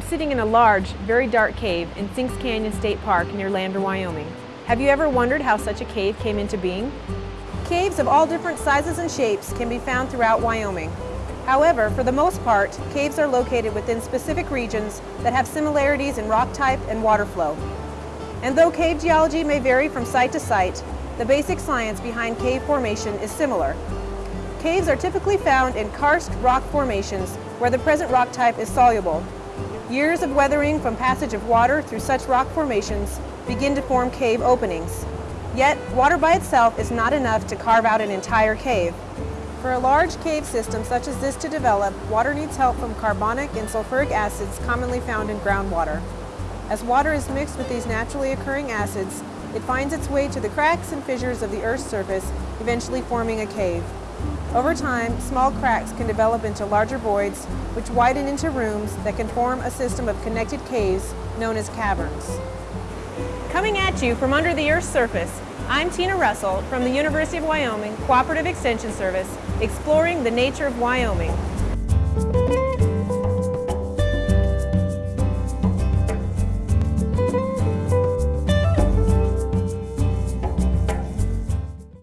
sitting in a large, very dark cave in Sinks Canyon State Park near Lander, Wyoming. Have you ever wondered how such a cave came into being? Caves of all different sizes and shapes can be found throughout Wyoming. However, for the most part, caves are located within specific regions that have similarities in rock type and water flow. And though cave geology may vary from site to site, the basic science behind cave formation is similar. Caves are typically found in karst rock formations where the present rock type is soluble, Years of weathering from passage of water through such rock formations begin to form cave openings. Yet, water by itself is not enough to carve out an entire cave. For a large cave system such as this to develop, water needs help from carbonic and sulfuric acids commonly found in groundwater. As water is mixed with these naturally occurring acids, it finds its way to the cracks and fissures of the Earth's surface, eventually forming a cave. Over time, small cracks can develop into larger voids, which widen into rooms that can form a system of connected caves known as caverns. Coming at you from under the Earth's surface, I'm Tina Russell from the University of Wyoming Cooperative Extension Service, exploring the nature of Wyoming